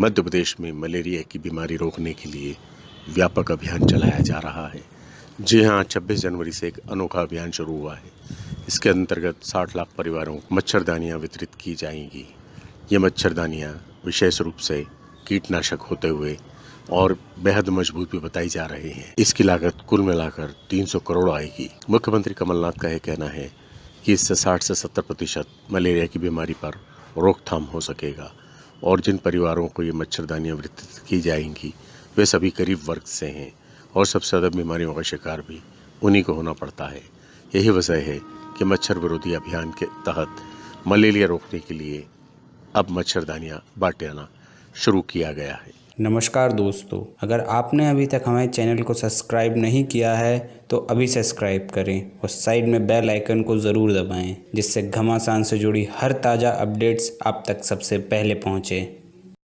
मध्य प्रदेश में मलेरिया की बीमारी रोकने के लिए व्यापक अभियान चलाया जा रहा है। जी हाँ 26 जनवरी से एक अनोखा अभियान शुरू हुआ है। इसके अंतर्गत 60 लाख परिवारों को मच्छरदानियाँ वितरित की जाएँगी। ये मच्छरदानियाँ विशेष रूप से कीटनाशक होते हुए और बेहद मज़बूत भी बताई जा रही हैं। इसकी लागत कुल मिलाकर 300 करोड़ आएगी। मुख्यमंत्री कमलनाथ का यह कहना है कि इससे 60 से 70 प्रतिशत मलेरिया की बीमारी पर रोकथाम हो सकेगा। और जिन परिवारों को ये मच्छरदानियाँ वितरित की जाएँगी, वे सभी गरीब वर्ग से हैं और सबसे ज़्यादा बीमारियों का शिकार भी उन्हीं को होना पड़ता है। यही वजह है कि मच्छर विरोधी अभियान के तहत मलेरिया रोकने के लिए अब मच्छरदानियाँ बांटाना शुरू किया गया है। नमस्कार दोस्तों, अगर आपने अभी तक हमारे चैनल को सब्सक्राइब नहीं किया है तो अभी सब्सक्राइब करें और साइड में बेल आइकन को ज़रूर दबाएँ, जिससे घमासान से जुड़ी हर ताज़ा अपडेट्स आप तक सबसे पहले पहुँचें।